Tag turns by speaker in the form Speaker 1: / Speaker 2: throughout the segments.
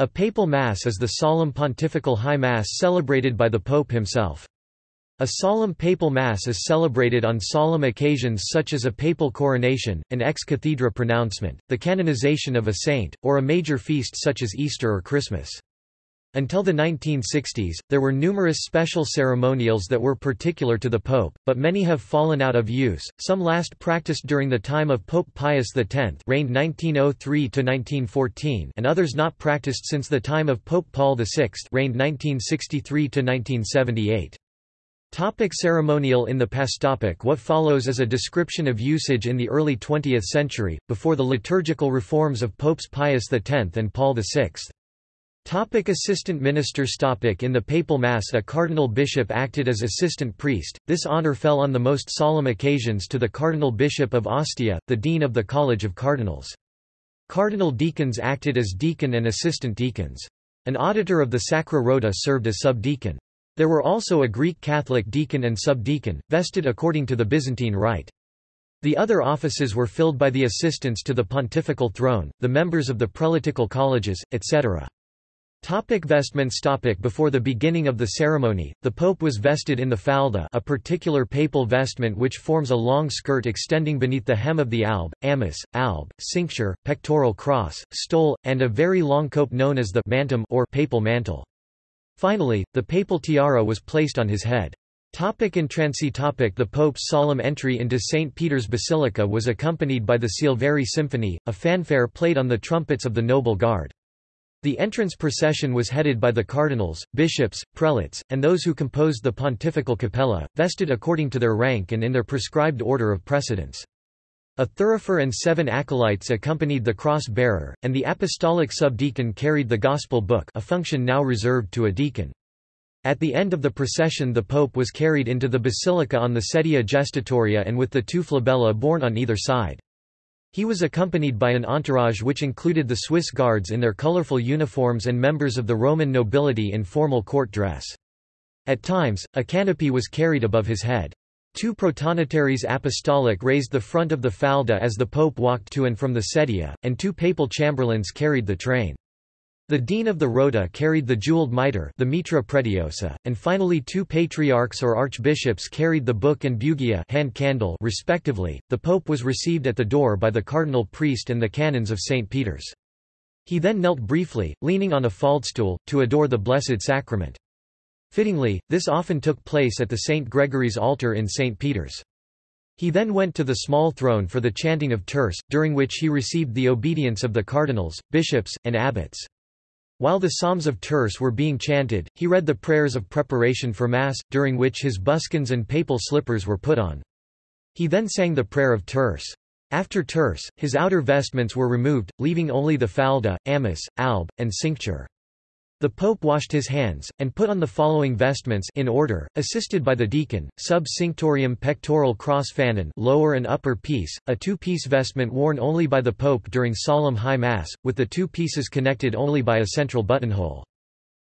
Speaker 1: A papal mass is the solemn pontifical high mass celebrated by the pope himself. A solemn papal mass is celebrated on solemn occasions such as a papal coronation, an ex cathedra pronouncement, the canonization of a saint, or a major feast such as Easter or Christmas. Until the 1960s, there were numerous special ceremonials that were particular to the Pope, but many have fallen out of use, some last practiced during the time of Pope Pius X reigned 1903–1914 and others not practiced since the time of Pope Paul VI reigned 1963–1978. Topic ceremonial In the past topic What follows is a description of usage in the early 20th century, before the liturgical reforms of Popes Pius X and Paul VI. Topic assistant ministers topic In the papal mass a cardinal bishop acted as assistant priest, this honor fell on the most solemn occasions to the cardinal bishop of Ostia, the dean of the College of Cardinals. Cardinal deacons acted as deacon and assistant deacons. An auditor of the Sacra Rota served as subdeacon. There were also a Greek Catholic deacon and subdeacon, vested according to the Byzantine rite. The other offices were filled by the assistants to the pontifical throne, the members of the prelatical colleges, etc. Topic vestments topic Before the beginning of the ceremony, the pope was vested in the falda a particular papal vestment which forms a long skirt extending beneath the hem of the alb, amice, alb, cincture, pectoral cross, stole, and a very long cope known as the mantum or papal mantle. Finally, the papal tiara was placed on his head. Topic Entrancy topic The Pope's solemn entry into St. Peter's Basilica was accompanied by the Silveri Symphony, a fanfare played on the trumpets of the Noble Guard. The entrance procession was headed by the cardinals, bishops, prelates, and those who composed the pontifical capella, vested according to their rank and in their prescribed order of precedence. A thurifer and seven acolytes accompanied the cross-bearer, and the apostolic subdeacon carried the gospel book a function now reserved to a deacon. At the end of the procession the pope was carried into the basilica on the sedia gestatoria and with the two flabella borne on either side. He was accompanied by an entourage which included the Swiss guards in their colorful uniforms and members of the Roman nobility in formal court dress. At times, a canopy was carried above his head. Two protonotaries apostolic raised the front of the falda as the pope walked to and from the sedia, and two papal chamberlains carried the train. The dean of the rota carried the jeweled mitre the mitra pretiosa, and finally two patriarchs or archbishops carried the book and bugia hand candle respectively. The pope was received at the door by the cardinal priest and the canons of St. Peter's. He then knelt briefly, leaning on a faldstool, to adore the Blessed Sacrament. Fittingly, this often took place at the St. Gregory's altar in St. Peter's. He then went to the small throne for the chanting of terce, during which he received the obedience of the cardinals, bishops, and abbots. While the Psalms of Terce were being chanted, he read the prayers of preparation for Mass, during which his buskins and papal slippers were put on. He then sang the prayer of Terce. After Terce, his outer vestments were removed, leaving only the falda, amice, alb, and cincture. The pope washed his hands, and put on the following vestments in order, assisted by the deacon, sub cinctorium pectoral cross fanon lower and upper piece, a two-piece vestment worn only by the pope during solemn high mass, with the two pieces connected only by a central buttonhole.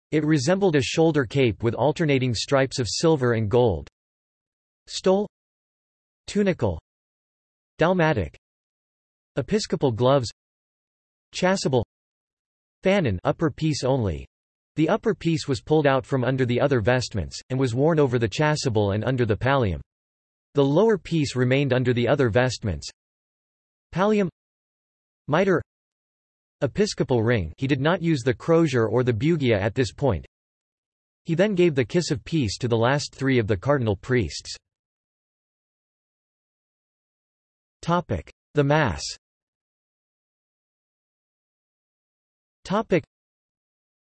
Speaker 1: It resembled a shoulder cape with alternating stripes of silver and gold. Stole. Tunicle Dalmatic. Episcopal gloves. Chasuble. Fanon upper piece only, the upper piece was pulled out from under the other vestments, and was worn over the chasuble and under the pallium. The lower piece remained under the other vestments. Pallium Mitre Episcopal ring he did not use the crozier or the bugia at this point. He then gave the kiss of peace to the last three of the cardinal priests. The Mass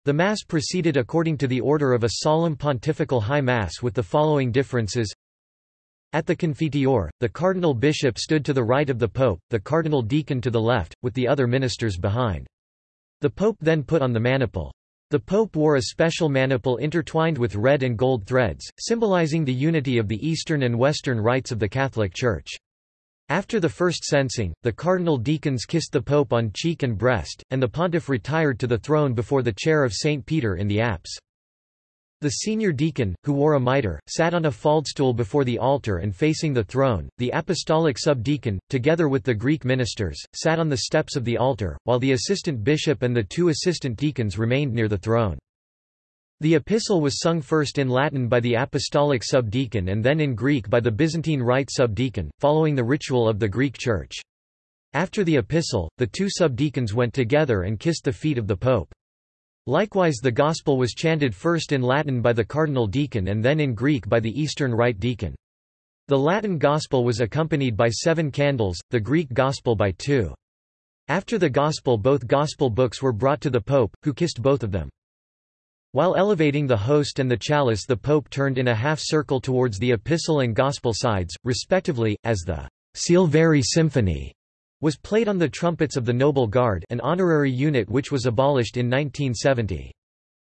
Speaker 1: the Mass proceeded according to the order of a solemn pontifical high Mass with the following differences. At the Confiteor, the cardinal bishop stood to the right of the pope, the cardinal deacon to the left, with the other ministers behind. The pope then put on the maniple. The pope wore a special maniple intertwined with red and gold threads, symbolizing the unity of the Eastern and Western rites of the Catholic Church. After the first censing, the cardinal deacons kissed the pope on cheek and breast, and the pontiff retired to the throne before the chair of St. Peter in the apse. The senior deacon, who wore a mitre, sat on a faldstool before the altar and facing the throne. The apostolic subdeacon, together with the Greek ministers, sat on the steps of the altar, while the assistant bishop and the two assistant deacons remained near the throne. The epistle was sung first in Latin by the apostolic subdeacon and then in Greek by the Byzantine Rite subdeacon, following the ritual of the Greek Church. After the epistle, the two subdeacons went together and kissed the feet of the pope. Likewise the Gospel was chanted first in Latin by the cardinal deacon and then in Greek by the Eastern Rite deacon. The Latin Gospel was accompanied by seven candles, the Greek Gospel by two. After the Gospel both Gospel books were brought to the Pope, who kissed both of them. While elevating the host and the chalice the Pope turned in a half-circle towards the Epistle and Gospel sides, respectively, as the Silveri Symphony was played on the trumpets of the Noble Guard an honorary unit which was abolished in 1970.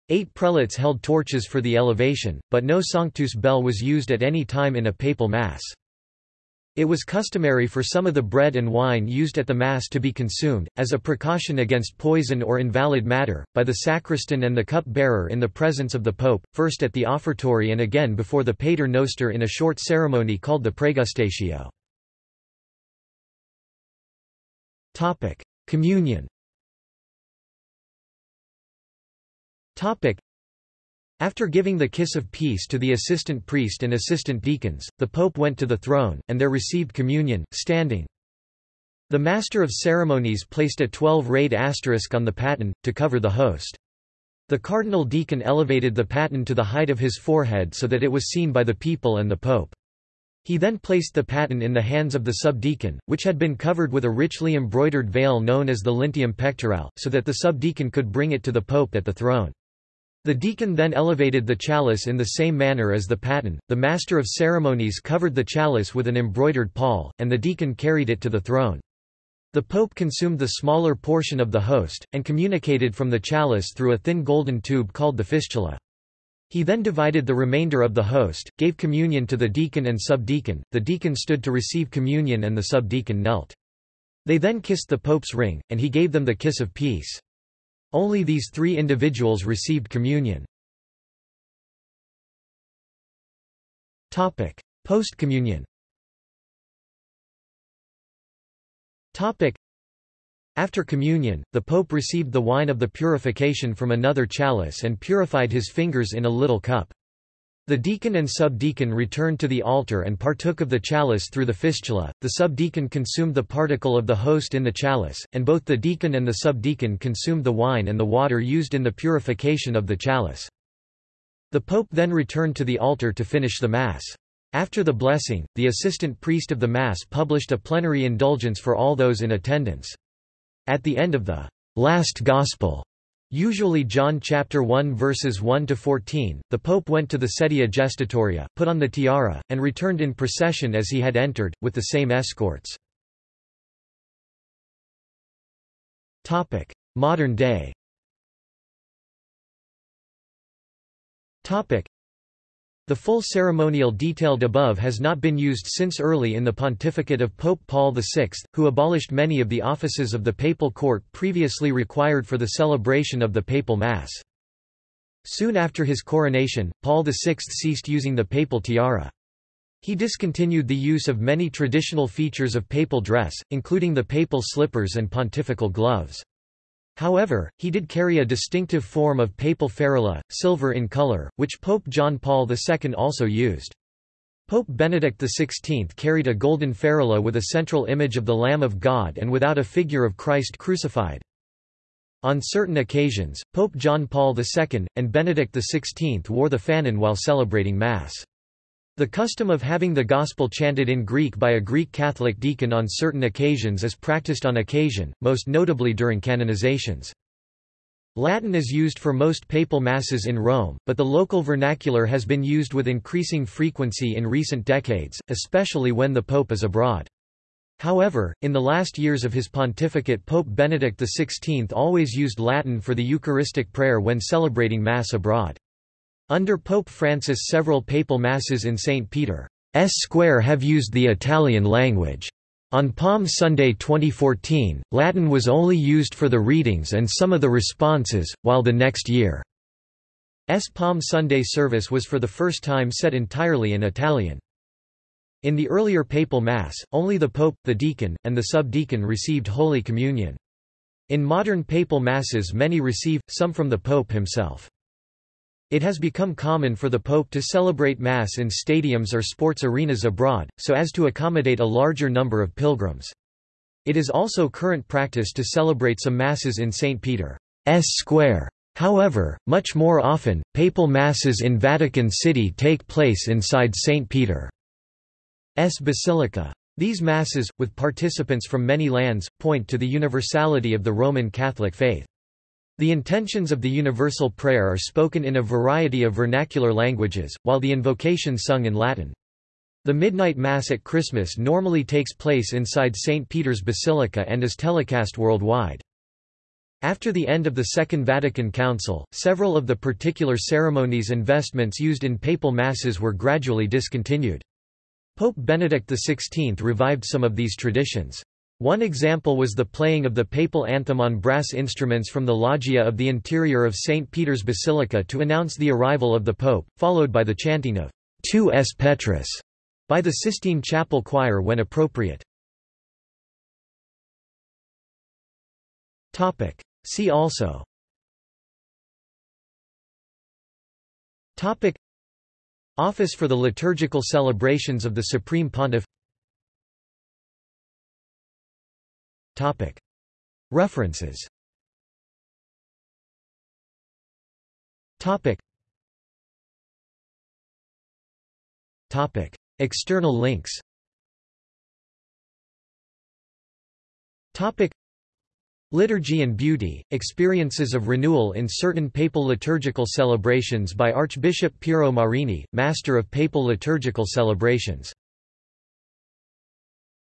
Speaker 1: Eight prelates held torches for the elevation, but no Sanctus bell was used at any time in a papal mass. It was customary for some of the bread and wine used at the Mass to be consumed, as a precaution against poison or invalid matter, by the sacristan and the cup-bearer in the presence of the Pope, first at the offertory and again before the Pater Noster in a short ceremony called the Praegustatio. Topic: Communion. After giving the kiss of peace to the assistant priest and assistant deacons, the pope went to the throne and there received communion standing. The master of ceremonies placed a 12-rayed asterisk on the paten to cover the host. The cardinal deacon elevated the paten to the height of his forehead so that it was seen by the people and the pope. He then placed the paten in the hands of the subdeacon, which had been covered with a richly embroidered veil known as the linteum pectoral, so that the subdeacon could bring it to the pope at the throne. The deacon then elevated the chalice in the same manner as the paten, the master of ceremonies covered the chalice with an embroidered pall, and the deacon carried it to the throne. The pope consumed the smaller portion of the host, and communicated from the chalice through a thin golden tube called the fistula. He then divided the remainder of the host, gave communion to the deacon and subdeacon, the deacon stood to receive communion and the subdeacon knelt. They then kissed the pope's ring, and he gave them the kiss of peace. Only these three individuals received communion. Post-communion after communion, the pope received the wine of the purification from another chalice and purified his fingers in a little cup. The deacon and subdeacon returned to the altar and partook of the chalice through the fistula, the subdeacon consumed the particle of the host in the chalice, and both the deacon and the subdeacon consumed the wine and the water used in the purification of the chalice. The pope then returned to the altar to finish the Mass. After the blessing, the assistant priest of the Mass published a plenary indulgence for all those in attendance. At the end of the last gospel, usually John chapter 1 verses 1 to 14, the pope went to the sedia gestatoria, put on the tiara, and returned in procession as he had entered, with the same escorts. Topic: Modern day. Topic: the full ceremonial detailed above has not been used since early in the pontificate of Pope Paul VI, who abolished many of the offices of the papal court previously required for the celebration of the papal mass. Soon after his coronation, Paul VI ceased using the papal tiara. He discontinued the use of many traditional features of papal dress, including the papal slippers and pontifical gloves. However, he did carry a distinctive form of papal ferula, silver in color, which Pope John Paul II also used. Pope Benedict XVI carried a golden ferula with a central image of the Lamb of God and without a figure of Christ crucified. On certain occasions, Pope John Paul II, and Benedict XVI wore the fanon while celebrating Mass. The custom of having the Gospel chanted in Greek by a Greek Catholic deacon on certain occasions is practiced on occasion, most notably during canonizations. Latin is used for most papal masses in Rome, but the local vernacular has been used with increasing frequency in recent decades, especially when the Pope is abroad. However, in the last years of his pontificate Pope Benedict XVI always used Latin for the Eucharistic prayer when celebrating Mass abroad. Under Pope Francis several papal masses in St. Peter's Square have used the Italian language. On Palm Sunday 2014, Latin was only used for the readings and some of the responses, while the next year Palm Sunday service was for the first time set entirely in Italian. In the earlier papal Mass, only the Pope, the deacon, and the subdeacon received Holy Communion. In modern papal Masses many receive, some from the Pope himself. It has become common for the Pope to celebrate Mass in stadiums or sports arenas abroad, so as to accommodate a larger number of pilgrims. It is also current practice to celebrate some Masses in St. Peter's Square. However, much more often, papal Masses in Vatican City take place inside St. Peter's Basilica. These Masses, with participants from many lands, point to the universality of the Roman Catholic faith. The intentions of the universal prayer are spoken in a variety of vernacular languages, while the invocation sung in Latin. The midnight Mass at Christmas normally takes place inside St. Peter's Basilica and is telecast worldwide. After the end of the Second Vatican Council, several of the particular ceremonies and vestments used in papal masses were gradually discontinued. Pope Benedict XVI revived some of these traditions. One example was the playing of the papal anthem on brass instruments from the loggia of the interior of St. Peter's Basilica to announce the arrival of the Pope, followed by the chanting of Tu es Petrus by the Sistine Chapel Choir when appropriate. See also Office for the liturgical celebrations of the Supreme Pontiff References. External links. Liturgy and Beauty, Experiences of Renewal in Certain Papal Liturgical Celebrations by Archbishop Piero Marini, Master of Papal Liturgical Celebrations